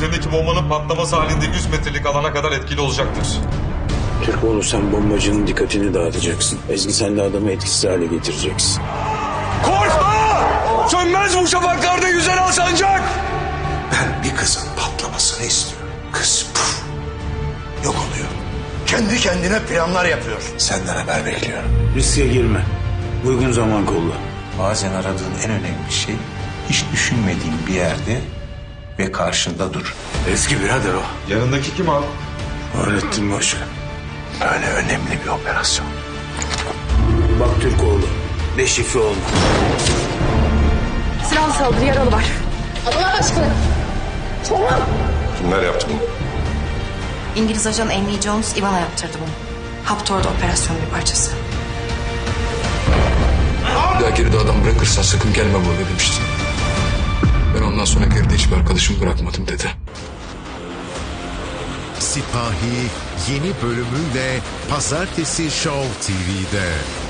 üzerindeki bombanın patlaması halinde 100 metrelik alana kadar etkili olacaktır. Türkoğlu sen bombacının dikkatini dağıtacaksın. Ezgi sen de adamı etkisiz hale getireceksin. Korkma! Sönmez bu şafaklarda güzel al sancak! Ben bir kızın patlamasını istiyorum. Kız puf, yok oluyor. Kendi kendine planlar yapıyor. Senden haber bekliyorum. Riske girme. Uygun zaman kolla. Bazen aradığın en önemli şey hiç düşünmediğin bir yerde ve karşında dur. Eski birader o. Yanındaki kim abi? Öğrettin başka. Böyle önemli bir operasyon. Bak Türkoğlu. Deşifre olma. Silahlı saldırı yaralı var. Allah aşkına. Kimler yaptı bunu? İngiliz ajan Amy Jones Ivana yaptırdı bunu. Haptor'da operasyonun bir parçası. Bir daha geride adam bırakırsan sakın gelme burada demişti. Hiçbir arkadaşımı bırakmadım dedi. Sipahi yeni bölümüyle Pazartesi Show TV'de.